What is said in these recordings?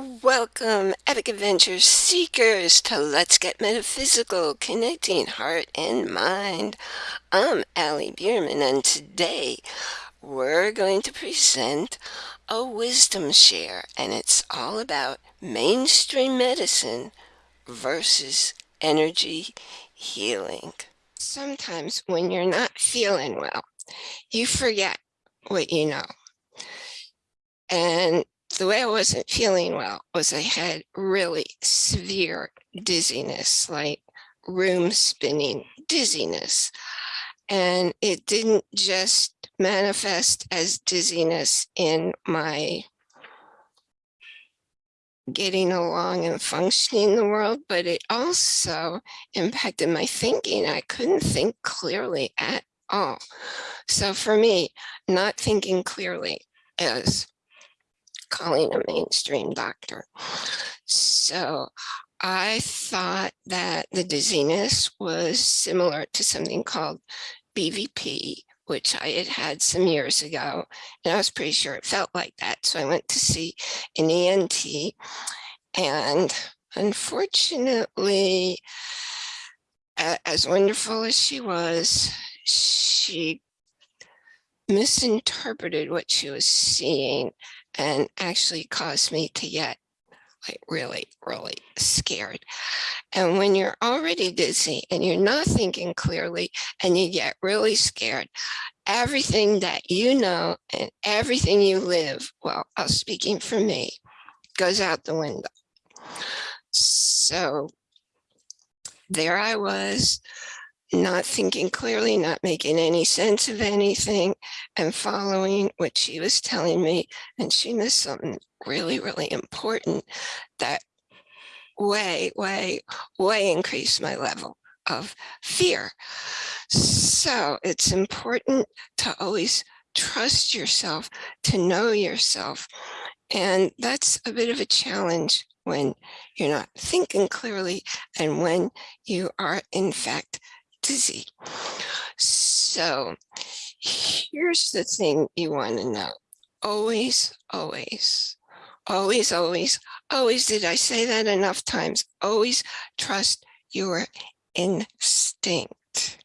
Welcome, epic adventure seekers, to Let's Get Metaphysical, connecting heart and mind. I'm Allie Bierman, and today we're going to present a wisdom share, and it's all about mainstream medicine versus energy healing. Sometimes when you're not feeling well, you forget what you know. And the way I wasn't feeling well was I had really severe dizziness, like room spinning dizziness. And it didn't just manifest as dizziness in my getting along and functioning in the world, but it also impacted my thinking. I couldn't think clearly at all. So for me, not thinking clearly is calling a mainstream doctor. So I thought that the dizziness was similar to something called BVP, which I had had some years ago, and I was pretty sure it felt like that. So I went to see an ENT, and unfortunately, as wonderful as she was, she misinterpreted what she was seeing and actually caused me to get like really, really scared. And when you're already dizzy and you're not thinking clearly and you get really scared, everything that you know and everything you live, well, I'm speaking for me, goes out the window. So there I was not thinking clearly, not making any sense of anything and following what she was telling me. And she missed something really, really important that way, way, way increased my level of fear. So it's important to always trust yourself, to know yourself. And that's a bit of a challenge when you're not thinking clearly and when you are in fact dizzy. So here's the thing you want to know. Always, always, always, always, always, did I say that enough times? Always trust your instinct.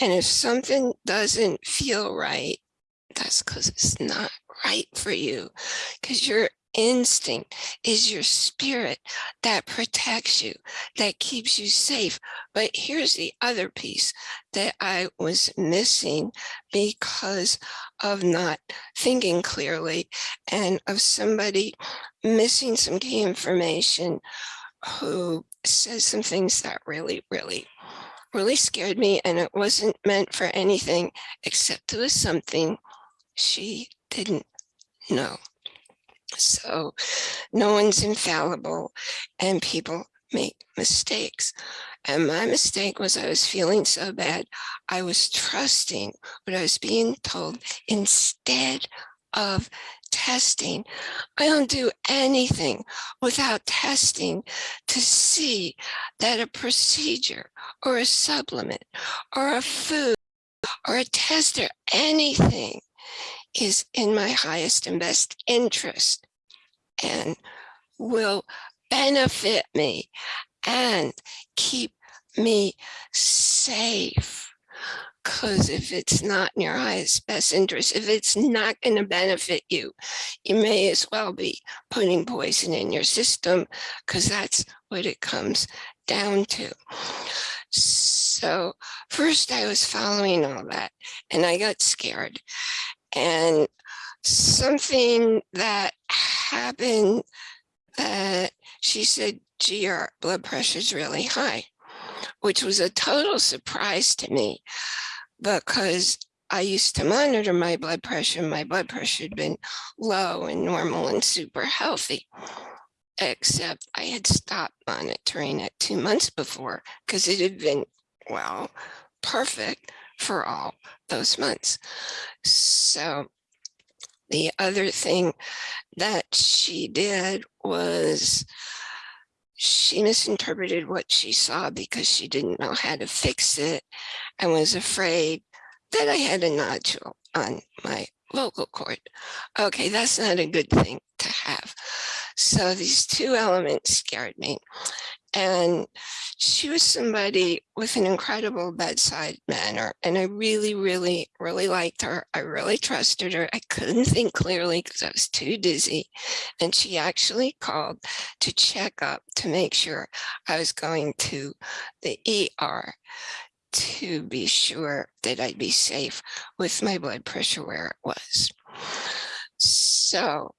And if something doesn't feel right, that's because it's not right for you because you're instinct is your spirit that protects you, that keeps you safe. But here's the other piece that I was missing because of not thinking clearly and of somebody missing some key information who says some things that really, really really scared me and it wasn't meant for anything except it was something she didn't know. So no one's infallible and people make mistakes. And my mistake was I was feeling so bad. I was trusting what I was being told instead of testing. I don't do anything without testing to see that a procedure or a supplement or a food or a test or anything is in my highest and best interest and will benefit me and keep me safe. Because if it's not in your highest best interest, if it's not going to benefit you, you may as well be putting poison in your system because that's what it comes down to. So first I was following all that and I got scared and something that happened that she said, gee, your blood pressure is really high, which was a total surprise to me because I used to monitor my blood pressure. My blood pressure had been low and normal and super healthy, except I had stopped monitoring it two months before because it had been, well, perfect for all those months. So the other thing that she did was she misinterpreted what she saw because she didn't know how to fix it and was afraid that I had a nodule on my vocal cord. Okay, that's not a good thing to have. So these two elements scared me. And she was somebody with an incredible bedside manner. And I really, really, really liked her. I really trusted her. I couldn't think clearly because I was too dizzy. And she actually called to check up to make sure I was going to the ER to be sure that I'd be safe with my blood pressure where it was. So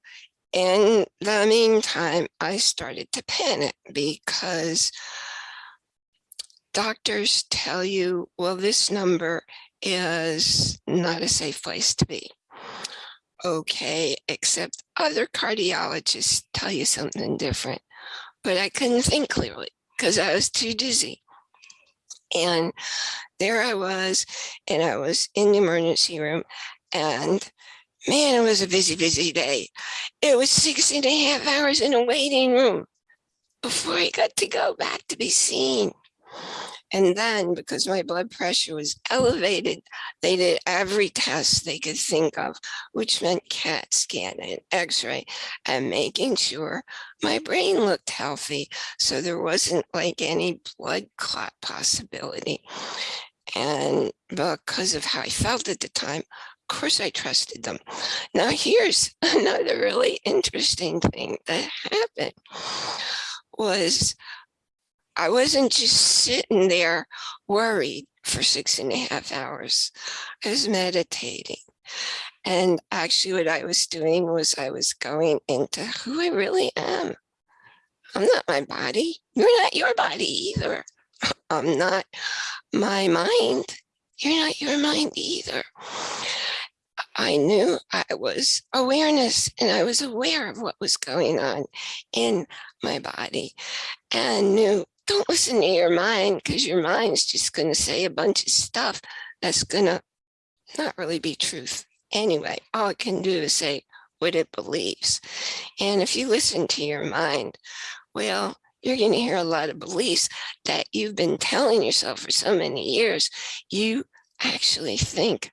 in the meantime, I started to panic because doctors tell you, well, this number is not a safe place to be. Okay, except other cardiologists tell you something different. But I couldn't think clearly because I was too dizzy. And there I was, and I was in the emergency room, and Man, it was a busy, busy day. It was six and a half hours in a waiting room before I got to go back to be seen. And then because my blood pressure was elevated, they did every test they could think of, which meant CAT scan and x-ray and making sure my brain looked healthy. So there wasn't like any blood clot possibility. And because of how I felt at the time, course I trusted them. Now here's another really interesting thing that happened was I wasn't just sitting there worried for six and a half hours. I was meditating. And actually what I was doing was I was going into who I really am. I'm not my body. You're not your body either. I'm not my mind. You're not your mind either. I knew I was awareness and I was aware of what was going on in my body and knew don't listen to your mind because your mind's just going to say a bunch of stuff that's going to not really be truth. Anyway, all it can do is say what it believes. And if you listen to your mind, well, you're going to hear a lot of beliefs that you've been telling yourself for so many years. You actually think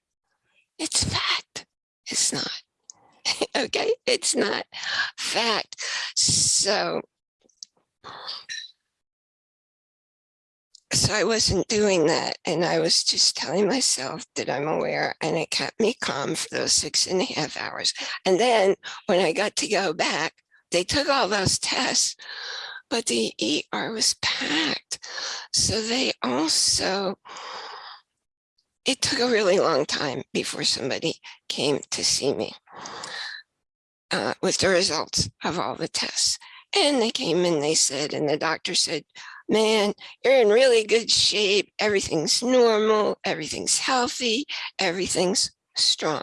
it's fact. It's not. okay, it's not fact. So, so I wasn't doing that. And I was just telling myself that I'm aware and it kept me calm for those six and a half hours. And then when I got to go back, they took all those tests, but the ER was packed. So they also it took a really long time before somebody came to see me uh, with the results of all the tests. And they came and they said, and the doctor said, man, you're in really good shape. Everything's normal. Everything's healthy. Everything's strong.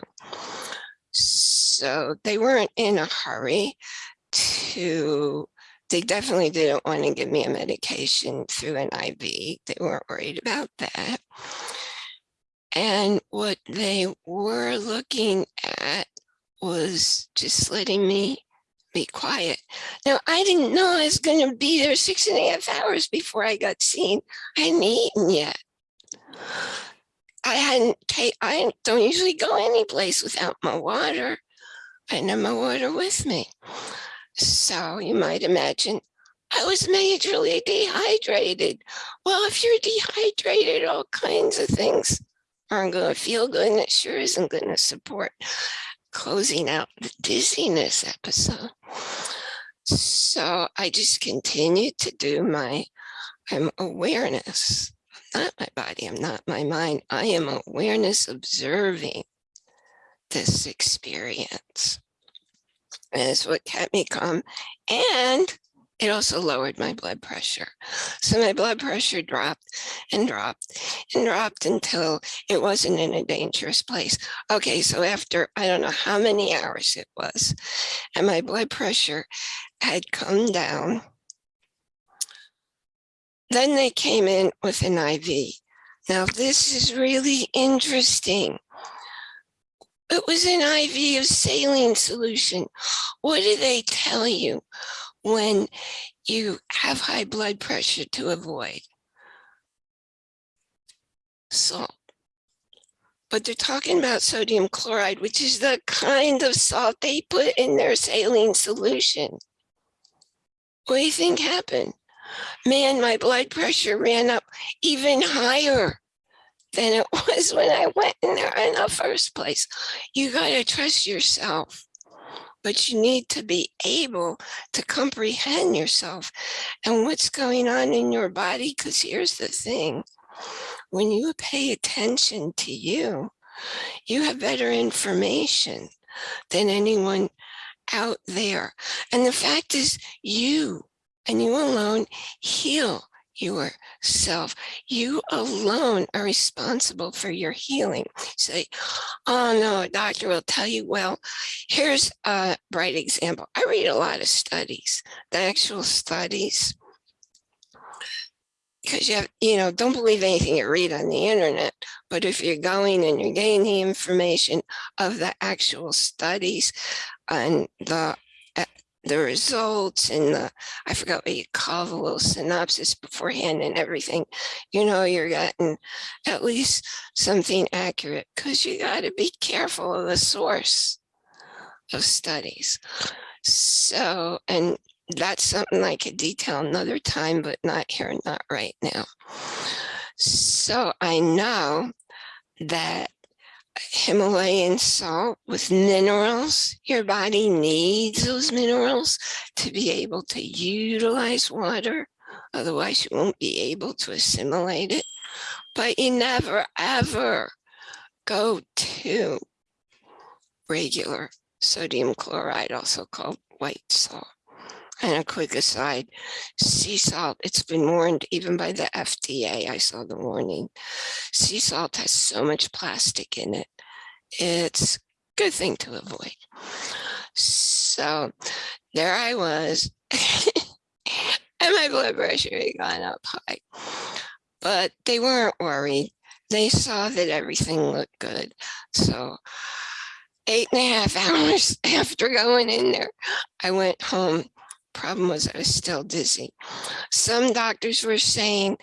So they weren't in a hurry to, they definitely didn't want to give me a medication through an IV. They weren't worried about that. And what they were looking at was just letting me be quiet. Now, I didn't know I was going to be there six and a half hours before I got seen. I hadn't eaten yet. I hadn't I don't usually go any place without my water. I have my water with me. So you might imagine I was majorly dehydrated. Well, if you're dehydrated, all kinds of things aren't going to feel good and it sure isn't going to support closing out the dizziness episode. So I just continue to do my I'm awareness, not my body, I'm not my mind. I am awareness observing this experience. And it's what kept me calm. And it also lowered my blood pressure. So my blood pressure dropped and dropped and dropped until it wasn't in a dangerous place. Okay, so after I don't know how many hours it was, and my blood pressure had come down, then they came in with an IV. Now this is really interesting. It was an IV of saline solution. What do they tell you? When you have high blood pressure to avoid salt. But they're talking about sodium chloride, which is the kind of salt they put in their saline solution. What do you think happened? Man, my blood pressure ran up even higher than it was when I went in there in the first place. You got to trust yourself, but you need to be able to comprehend yourself and what's going on in your body. Because here's the thing when you pay attention to you, you have better information than anyone out there. And the fact is you and you alone heal yourself. You alone are responsible for your healing. Say, oh no, a doctor will tell you, well, here's a bright example. I read a lot of studies, the actual studies, because you have, you know, don't believe anything you read on the internet, but if you're going and you're getting the information of the actual studies and the eh, the results and the, I forgot what you call the little synopsis beforehand and everything, you know, you're getting at least something accurate because you got to be careful of the source of studies. So, and that's something I could detail another time, but not here, not right now. So I know that Himalayan salt with minerals. Your body needs those minerals to be able to utilize water. Otherwise, you won't be able to assimilate it. But you never, ever go to regular sodium chloride, also called white salt. And a quick aside, sea salt, it's been warned even by the FDA, I saw the warning. Sea salt has so much plastic in it. It's a good thing to avoid. So there I was, and my blood pressure had gone up high. But they weren't worried. They saw that everything looked good. So eight and a half hours after going in there, I went home Problem was I was still dizzy. Some doctors were saying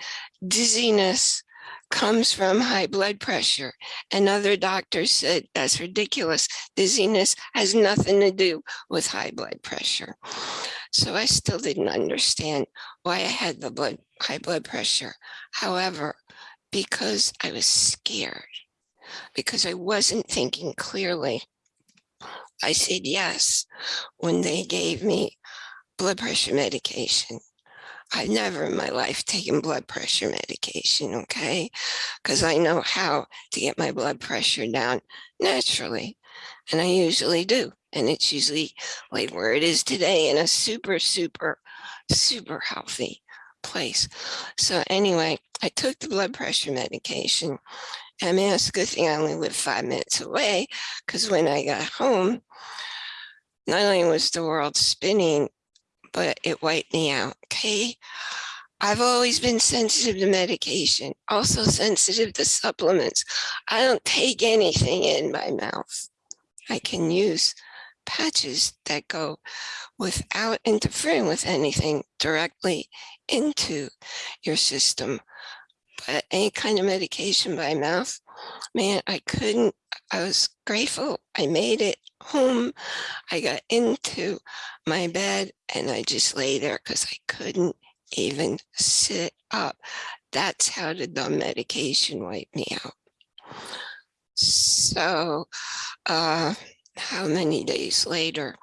dizziness comes from high blood pressure. And other doctors said, that's ridiculous. Dizziness has nothing to do with high blood pressure. So I still didn't understand why I had the blood high blood pressure. However, because I was scared, because I wasn't thinking clearly, I said yes when they gave me blood pressure medication. I've never in my life taken blood pressure medication, okay? Because I know how to get my blood pressure down naturally. And I usually do. And it's usually like where it is today in a super, super, super healthy place. So anyway, I took the blood pressure medication. I mean, it's a good thing I only live five minutes away because when I got home, not only was the world spinning, but it wiped me out, okay? I've always been sensitive to medication, also sensitive to supplements. I don't take anything in my mouth. I can use patches that go without interfering with anything directly into your system. But any kind of medication by mouth, man, I couldn't, I was grateful I made it home. I got into my bed and I just lay there because I couldn't even sit up. That's how the dumb medication wiped me out. So uh, how many days later,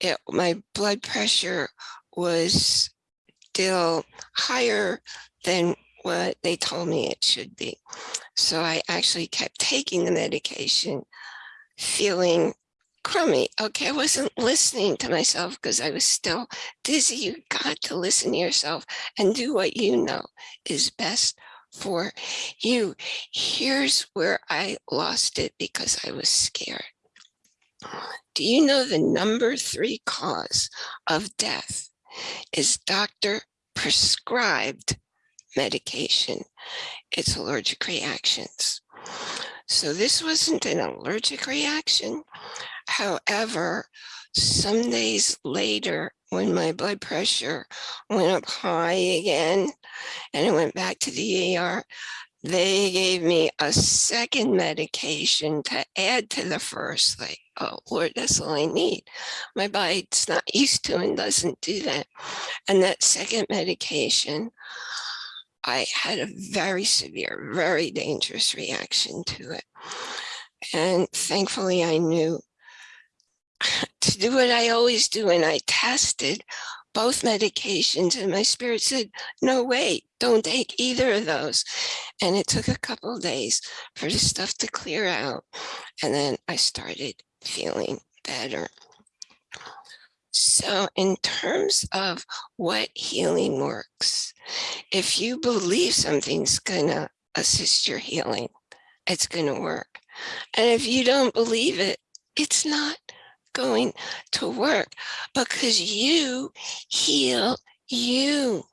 it, my blood pressure was still higher than what they told me it should be. So I actually kept taking the medication, feeling crummy. Okay, I wasn't listening to myself because I was still dizzy. You got to listen to yourself and do what you know is best for you. Here's where I lost it because I was scared. Do you know the number three cause of death is doctor prescribed medication. It's allergic reactions. So this wasn't an allergic reaction. However, some days later, when my blood pressure went up high again, and I went back to the ER, they gave me a second medication to add to the first, like, oh Lord, that's all I need. My body's not used to and doesn't do that. And that second medication, I had a very severe, very dangerous reaction to it. And thankfully I knew to do what I always do. And I tested both medications and my spirit said, no, wait, don't take either of those. And it took a couple days for the stuff to clear out. And then I started feeling better. So in terms of what healing works, if you believe something's gonna assist your healing, it's gonna work. And if you don't believe it, it's not going to work because you heal you.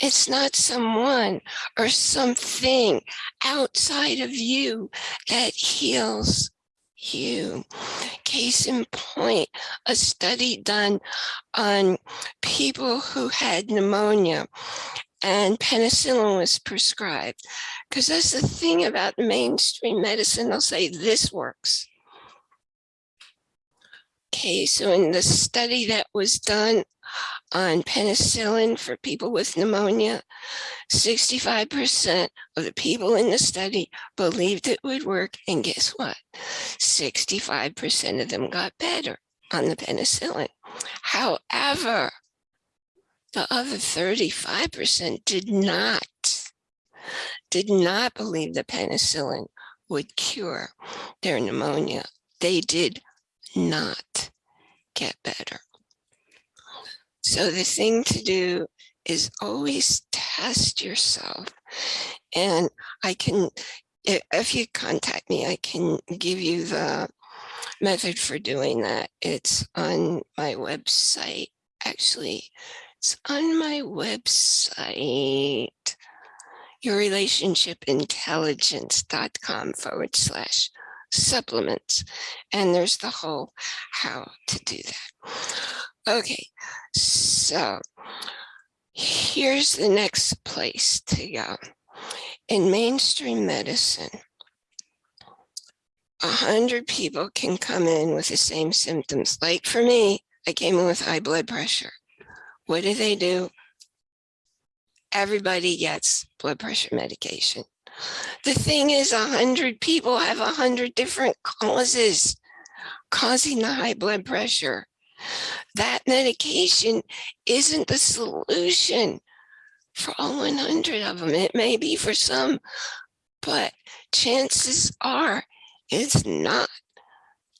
It's not someone or something outside of you that heals you. Case in point, a study done on people who had pneumonia and penicillin was prescribed. Because that's the thing about mainstream medicine, they'll say this works. Okay, so in the study that was done on penicillin for people with pneumonia, 65% of the people in the study believed it would work. And guess what? 65% of them got better on the penicillin. However, the other 35% did not, did not believe the penicillin would cure their pneumonia. They did not get better. So the thing to do is always test yourself. And I can, if you contact me, I can give you the method for doing that. It's on my website. Actually, it's on my website, yourrelationshipintelligence.com forward slash supplements. And there's the whole how to do that. Okay, so here's the next place to go. In mainstream medicine, a hundred people can come in with the same symptoms. Like for me, I came in with high blood pressure. What do they do? Everybody gets blood pressure medication. The thing is, a hundred people have a hundred different causes causing the high blood pressure. That medication isn't the solution for all 100 of them. It may be for some, but chances are it's not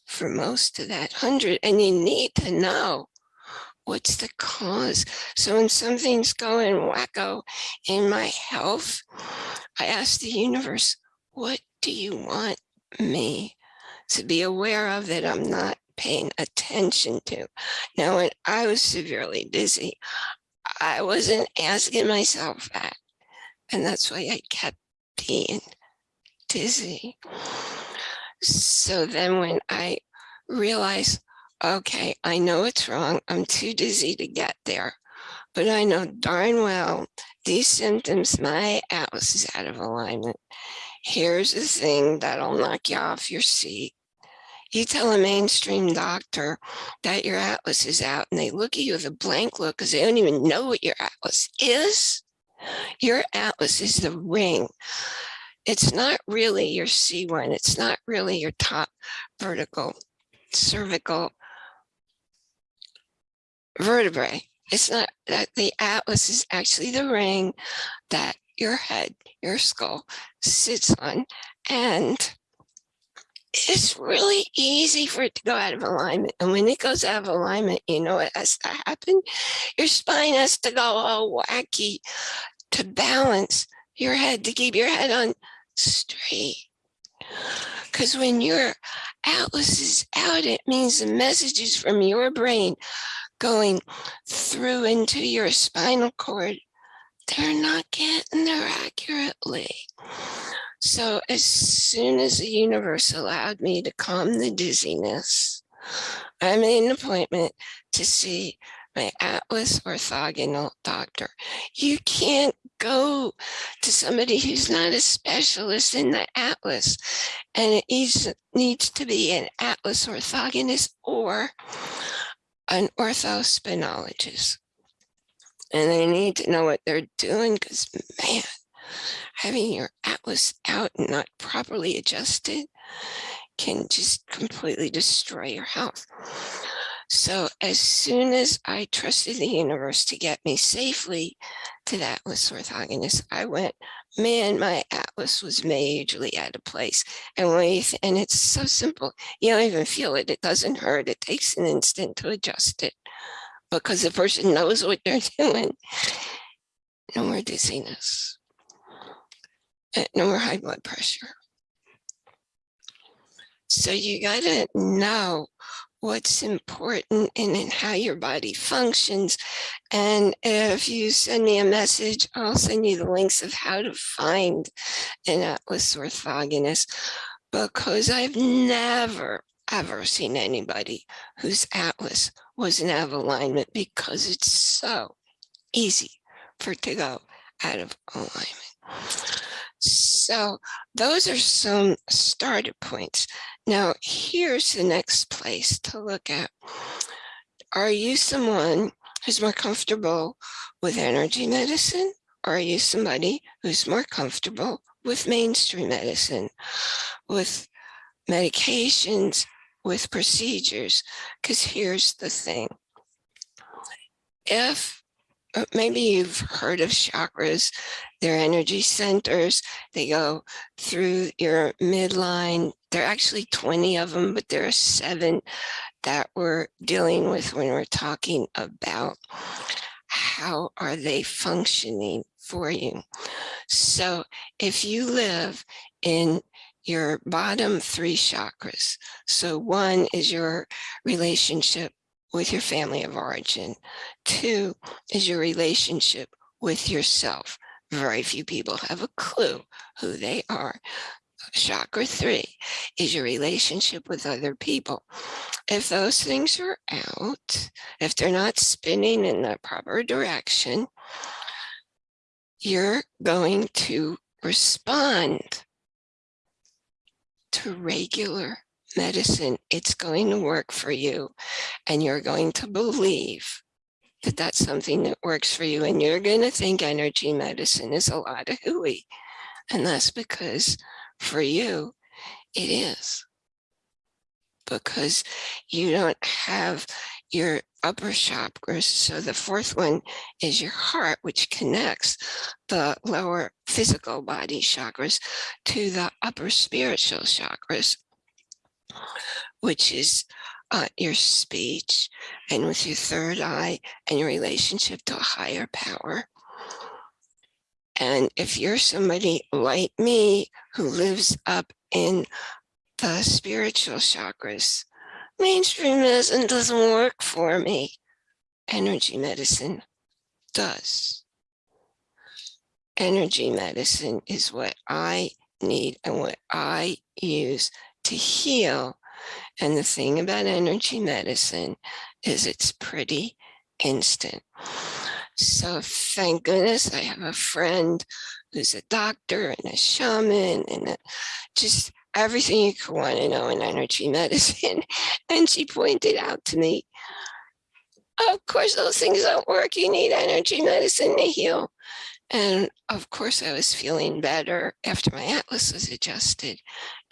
for most of that 100. And you need to know what's the cause? So when something's going wacko in my health, I ask the universe, what do you want me to be aware of that I'm not paying attention to? Now, when I was severely dizzy, I wasn't asking myself that. And that's why I kept being dizzy. So then when I realized okay, I know it's wrong. I'm too dizzy to get there, but I know darn well these symptoms, my atlas is out of alignment. Here's the thing that'll knock you off your seat. You tell a mainstream doctor that your atlas is out and they look at you with a blank look because they don't even know what your atlas is. Your atlas is the ring. It's not really your C1. It's not really your top vertical cervical vertebrae. It's not that the atlas is actually the ring that your head, your skull sits on. And it's really easy for it to go out of alignment. And when it goes out of alignment, you know what has to happen? Your spine has to go all wacky to balance your head, to keep your head on straight. Because when your atlas is out, it means the messages from your brain going through into your spinal cord, they're not getting there accurately. So as soon as the universe allowed me to calm the dizziness, I made an appointment to see my Atlas orthogonal doctor. You can't go to somebody who's not a specialist in the Atlas. And it needs, to be an Atlas orthogonist or an orthospinologist. And they need to know what they're doing because, man, having your Atlas out and not properly adjusted can just completely destroy your health. So as soon as I trusted the universe to get me safely to that Atlas orthogonist, I went, man, my Atlas was majorly out of place. And we, and it's so simple. You don't even feel it. It doesn't hurt. It takes an instant to adjust it because the person knows what they're doing. No more dizziness. No more high blood pressure. So you gotta know what's important and in how your body functions. And if you send me a message, I'll send you the links of how to find an Atlas orthogonist because I've never, ever seen anybody whose Atlas wasn't out of alignment because it's so easy for it to go out of alignment. So those are some starter points. Now, here's the next place to look at. Are you someone who's more comfortable with energy medicine? Or are you somebody who's more comfortable with mainstream medicine, with medications, with procedures? Because here's the thing. If maybe you've heard of chakras, they're energy centers. They go through your midline. There are actually 20 of them, but there are seven that we're dealing with when we're talking about how are they functioning for you. So if you live in your bottom three chakras, so one is your relationship with your family of origin. Two is your relationship with yourself. Very few people have a clue who they are. Chakra three is your relationship with other people. If those things are out, if they're not spinning in the proper direction, you're going to respond to regular medicine, it's going to work for you and you're going to believe that that's something that works for you and you're going to think energy medicine is a lot of hooey. And that's because for you, it is. Because you don't have your upper chakras. So the fourth one is your heart, which connects the lower physical body chakras to the upper spiritual chakras which is uh, your speech and with your third eye and your relationship to a higher power. And if you're somebody like me who lives up in the spiritual chakras, mainstream medicine doesn't work for me. Energy medicine does. Energy medicine is what I need and what I use to heal. And the thing about energy medicine is it's pretty instant. So thank goodness I have a friend who's a doctor and a shaman and a, just everything you could want to know in energy medicine. And she pointed out to me, of course, those things don't work. You need energy medicine to heal. And of course, I was feeling better after my atlas was adjusted.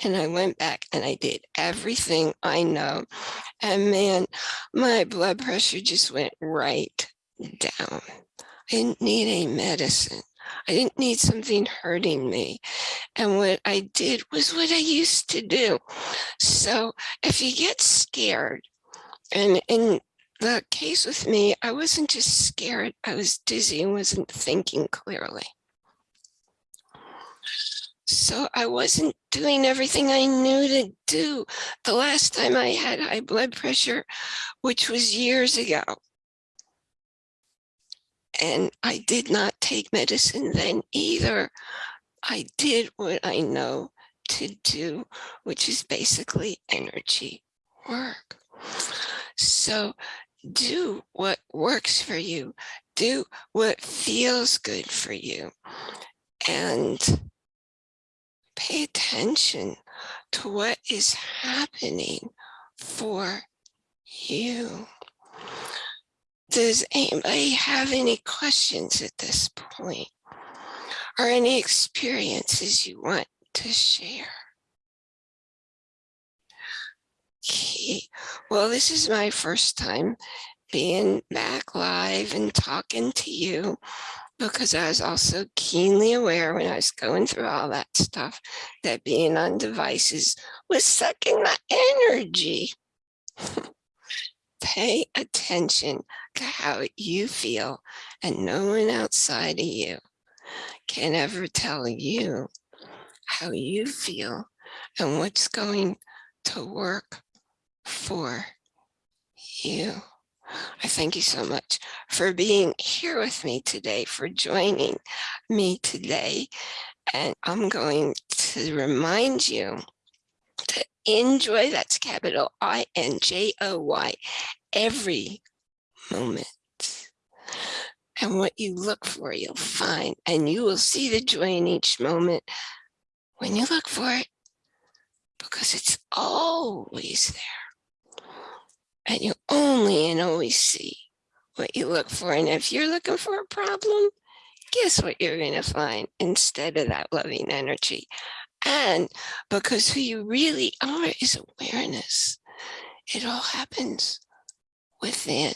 And I went back and I did everything I know. And man, my blood pressure just went right down. I didn't need any medicine. I didn't need something hurting me. And what I did was what I used to do. So if you get scared, and in the case with me, I wasn't just scared, I was dizzy and wasn't thinking clearly. So I wasn't doing everything I knew to do. The last time I had high blood pressure, which was years ago. And I did not take medicine then either. I did what I know to do, which is basically energy work. So do what works for you. Do what feels good for you. And pay attention to what is happening for you. Does anybody have any questions at this point? Or any experiences you want to share? Okay, well, this is my first time being back live and talking to you because I was also keenly aware when I was going through all that stuff that being on devices was sucking my energy. Pay attention to how you feel and no one outside of you can ever tell you how you feel and what's going to work for you. I thank you so much for being here with me today, for joining me today. And I'm going to remind you to enjoy, that's capital I-N-J-O-Y, every moment. And what you look for, you'll find, and you will see the joy in each moment when you look for it, because it's always there. And you only and always see what you look for. And if you're looking for a problem, guess what you're going to find instead of that loving energy? And because who you really are is awareness. It all happens within.